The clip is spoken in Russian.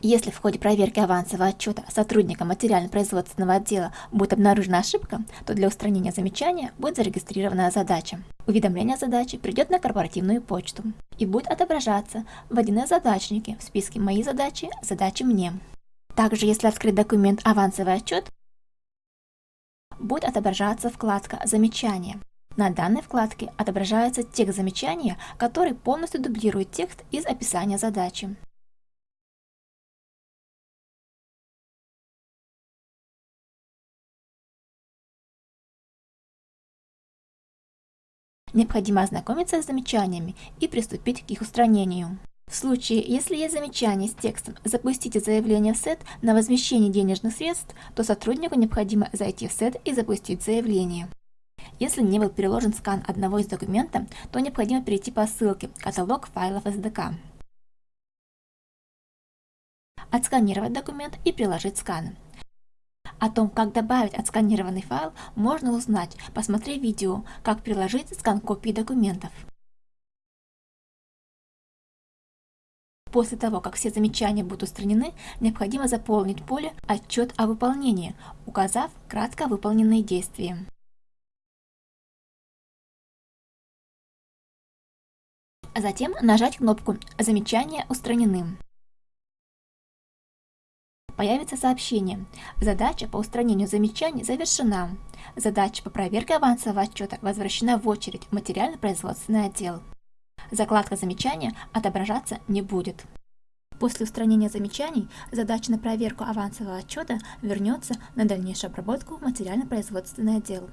Если в ходе проверки авансового отчета сотрудника материально-производственного отдела будет обнаружена ошибка, то для устранения замечания будет зарегистрирована задача. Уведомление о задаче придет на корпоративную почту и будет отображаться в 1С задачнике в списке «Мои задачи», «Задачи мне». Также, если открыть документ «Авансовый отчет», будет отображаться вкладка «Замечания». На данной вкладке отображается текст замечания, который полностью дублирует текст из описания задачи. Необходимо ознакомиться с замечаниями и приступить к их устранению. В случае, если есть замечание с текстом «Запустите заявление в сет на возмещение денежных средств», то сотруднику необходимо зайти в сет и запустить заявление. Если не был переложен скан одного из документов, то необходимо перейти по ссылке «Каталог файлов SDK», отсканировать документ и приложить скан. О том, как добавить отсканированный файл, можно узнать, посмотрев видео «Как приложить скан копии документов». После того, как все замечания будут устранены, необходимо заполнить поле «Отчет о выполнении», указав кратко выполненные действия. Затем нажать кнопку «Замечания устранены» появится сообщение «Задача по устранению замечаний завершена. Задача по проверке авансового отчета возвращена в очередь в материально-производственный отдел». Закладка замечания отображаться не будет. После устранения замечаний задача на проверку авансового отчета вернется на дальнейшую обработку в материально-производственный отдел.